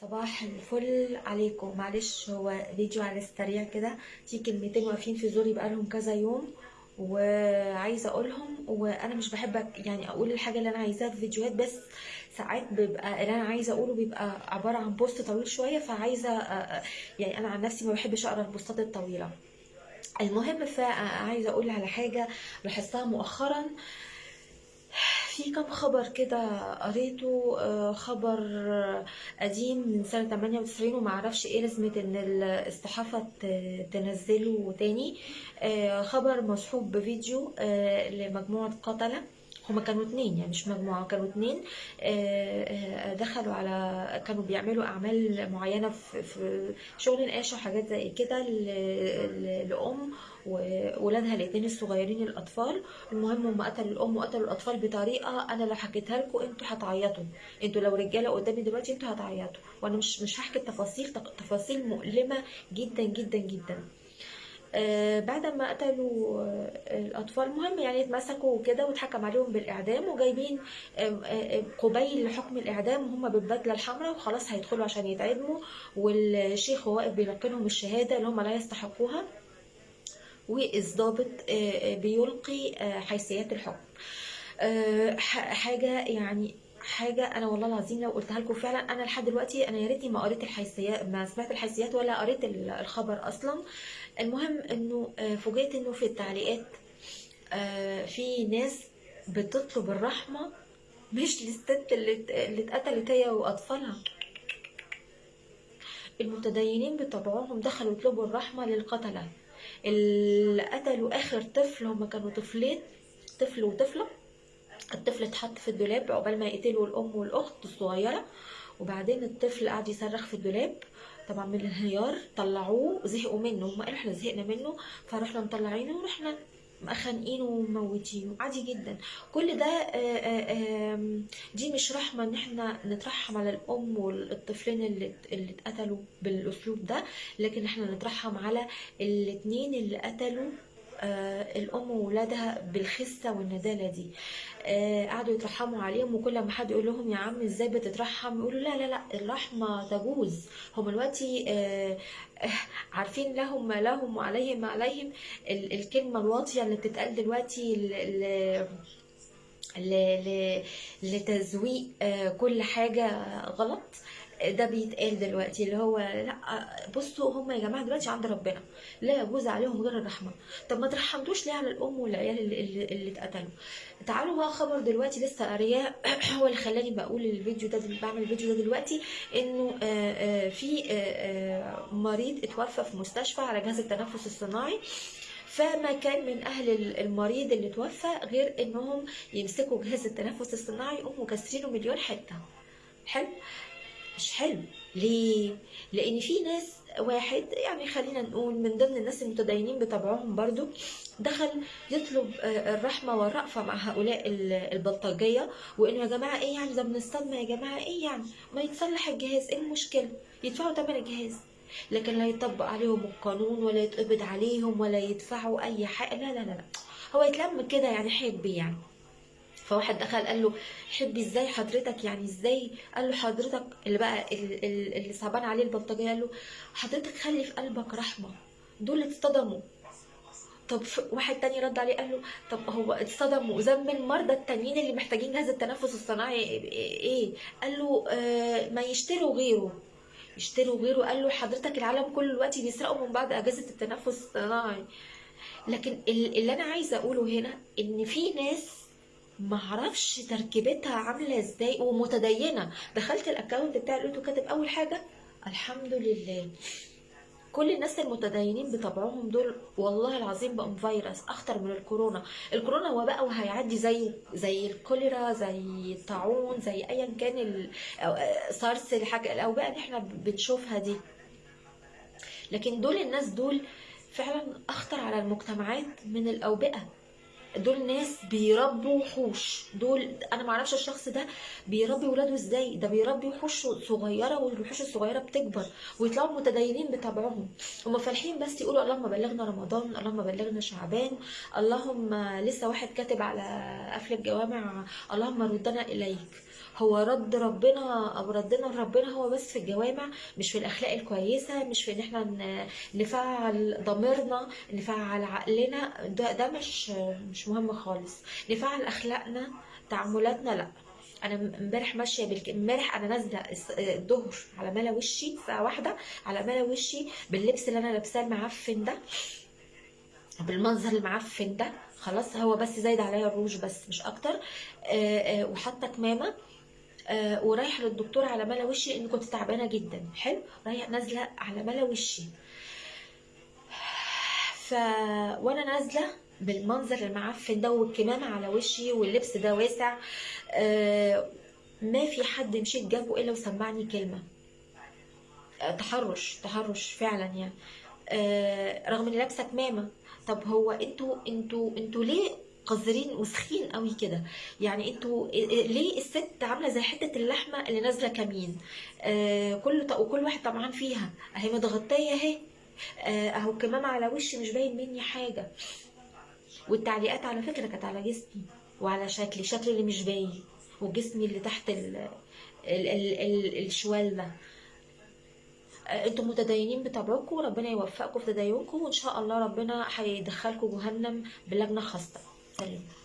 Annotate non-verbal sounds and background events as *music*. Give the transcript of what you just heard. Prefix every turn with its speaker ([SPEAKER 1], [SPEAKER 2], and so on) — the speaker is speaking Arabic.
[SPEAKER 1] صباح الفل عليكم. معلش هو فيديو على السريع كده في كلمتين واقفين في زوري بقالهم كذا يوم وعايزة أقولهم وأنا مش بحب يعني أقول الحاجة اللي أنا عايزاها في فيديوهات بس ساعات بيبقى اللي أنا عايزة أقوله بيبقى عبارة عن بوست طويل شوية فعايزة أ- أ- يعني أنا عن نفسي ما بحبش أقرأ البوستات الطويلة. المهم فعايزة أقول على حاجة لاحظتها مؤخرا. في كم خبر كده قريته؟ آه، خبر قديم من سنة 98 ومعرفش إيه لازمة إن الصحافة ت- تنزله تاني. آه، خبر مصحوب بفيديو آه، لمجموعة قتلة. هما كانوا اتنين يعني مش مجموعة كانوا اتنين آه، آه، دخلوا على كانوا بيعملوا أعمال معينة في شغل نقاشة وحاجات زي كده ل- ل- لأم وولادها الاتنين الصغيرين الأطفال. المهم هم قتلوا الأم وقتلوا الأطفال بطريقة أنا لو حكيتها لكم أنتوا هتعيطوا. أنتوا لو رجالة قدامي دلوقتي أنتوا هتعيطوا. وأنا مش مش هحكي التفاصيل تفاصيل مؤلمة جدا جدا جدا. بعد ما قتلوا آه الأطفال المهم يعني اتمسكوا وكده واتحكم عليهم بالإعدام وجايبين آه آه قبيل حكم الإعدام وهم بالبدلة الحمراء وخلاص هيدخلوا عشان يتعدموا والشيخ واقف بيلقنهم الشهادة اللي هم لا يستحقوها والضابط آه، آه، بيلقي آه، حيثيات الحكم. آه، حاجة يعني حاجة أنا والله العظيم لو قلتها لكم فعلا أنا لحد دلوقتي أنا يا ريتني ما قريت الحيثيات ما سمعت الحيثيات ولا قريت ال- الخبر أصلا. المهم إنه آه، فوجئت إنه في التعليقات آه، في ناس بتطلب الرحمة مش للست اللي اتقتلت هي وأطفالها. المتدينين بطبعهم دخلوا يطلبوا الرحمة للقتلة. اللي قتلوا آخر طفل هما كانوا طفلين طفل وطفلة. الطفل اتحط في الدولاب عقبال ما يقتلوا الأم والأخت الصغيرة وبعدين الطفل قعد يصرخ في الدولاب. طبعا من الانهيار طلعوه زهقوا منه هم قالوا إحنا زهقنا منه فرحنا مطلعينه ورحنا خانقينه وموتينه عادي جدا. كل ده آه، آه، دي مش رحمة إن إحنا نترحم على الأم والطفلين اللي اللي اتقتلوا بالأسلوب ده لكن إحنا نترحم على الاتنين اللي قتلوا الأم وولادها بالخسة والندالة دي. آه، قعدوا يترحموا عليهم وكل ما حد يقول لهم يا عم إزاي بتترحم؟ يقولوا لا لا لا الرحمة تجوز. هم دلوقتي آه، آه، *laughs* عارفين لهم ما لهم وعليهم ما عليهم. ال- الكلمة الواطية اللي بتتقال دلوقتي لتزويق آه، كل حاجة غلط. ده بيتقال دلوقتي اللي هو لأ بصوا هم يا جماعة دلوقتي عند ربنا لا يجوز عليهم غير الرحمة. طب ما ترحمتوش ليه على الأم والعيال اللي, اللي, اتقتلوا؟ تعالوا بقى خبر دلوقتي لسه قارياه *clears throat* هو اللي خلاني بقول الفيديو ده بعمل الفيديو ده دلوقتي إنه آه، آه، في آه، مريض اتوفى في مستشفى على جهاز التنفس الصناعي فما كان من أهل المريض اللي توفى غير إنهم يمسكوا جهاز التنفس الصناعي يقوموا كاسرينه مليون حتة. حلو؟ مش حلو. ليه؟ لأن في ناس واحد يعني خلينا نقول من ضمن الناس المتدينين بطبعهم برضو دخل يطلب آه، الرحمة والرأفة مع هؤلاء ال- البلطجية وإنه يا جماعة إيه يعني؟ ده من الصدمه يا جماعة إيه يعني؟ ما يتصلح الجهاز إيه المشكلة؟ يدفعوا ثمن الجهاز. لكن لا يطبق عليهم القانون ولا يتقبض عليهم ولا يدفعوا أي حاجة. لا لا لا هو يتلم كده يعني حبي يعني. فواحد دخل قال له حبي إزاي حضرتك؟ يعني إزاي؟ قال له حضرتك اللي بقى ال- ال- اللي صعبان عليه البلطجية. قال له حضرتك خلي في قلبك رحمة دول اتصدموا. طب واحد تاني رد عليه قال له طب هو اتصدموا ذنب المرضى التانيين اللي محتاجين جهاز التنفس الصناعي إيه؟ قال له آه ما يشتروا غيره. يشتروا غيره؟ قال له حضرتك العالم كله دلوقتي بيسرقوا من بعض أجهزة التنفس الصناعي. لكن ال- اللي أنا عايزة أقوله هنا إن في ناس معرفش تركيبتها عاملة إزاي ومتدينة. دخلت الأكونت بتاعي لقيته كاتب أول حاجة الحمد لله. كل الناس المتدينين بطبعهم دول والله العظيم بقوا فيروس أخطر من الكورونا. الكورونا وباء وهيعدي زي زي الكوليرا زي الطاعون زي ايا كان سارس الحاجة الاوبئه اللي إحنا بنشوفها دي. لكن دول الناس دول فعلا أخطر على المجتمعات من الأوبئة. دول ناس بيربوا وحوش. دول أنا ما أعرفش الشخص ده بيربي ولاده إزاي. ده بيربي وحوش صغيرة والوحوش الصغيرة بتكبر ويطلعوا متدينين بطبعهم. هم فالحين بس يقولوا اللهم بلغنا رمضان اللهم بلغنا شعبان اللهم لسه واحد كاتب على قفل الجوامع اللهم ردنا إليك. هو رد ربنا أو ردنا لربنا هو بس في الجوامع مش في الأخلاق الكويسة مش في إن إحنا نفعل ضميرنا نفعل عقلنا ده, ده مش مش مهم خالص. نفعل أخلاقنا تعاملاتنا لأ. أنا امبارح ماشية بالك... امبارح أنا نازلة الظهر على ملا وشي الساعة واحدة على ملا وشي باللبس اللي أنا لابساه المعفن ده بالمنظر المعفن ده. خلاص هو بس زايد عليا الروج بس مش أكتر. وحاطة كمامة. آه، ورايحه للدكتور على ملا وشي لأن كنت تعبانة جدا. حلو. رايحه نازلة على ملا وشي. ف وأنا نازلة بالمنظر المعفن ده والكمامة على وشي واللبس ده واسع آه، ما في حد مشيت جنبه إلا وسمعني كلمة. آه، تحرش تحرش فعلا يعني. آه، رغم إني لابسة كمامة. طب هو أنتوا أنتوا أنتوا ليه قذرين وسخين قوي كده. يعني أنتوا ليه الست عاملة زي حتة اللحمة اللي نازلة كمين؟ آه كل وكل واحد طبعا فيها. اهي متغطية اهي. آه، اهو الكمامة على وشي مش باين مني حاجة. والتعليقات على فكرة كانت على جسمي وعلى شكلي. شكلي اللي مش باين. وجسمي اللي تحت ال ال ال ال الشوال ده آه، أنتم متدينين بطبعكم. ربنا يوفقكم في تدينكم. وإن شاء الله ربنا هيدخلكم جهنم بلجنة خاصة. Salut.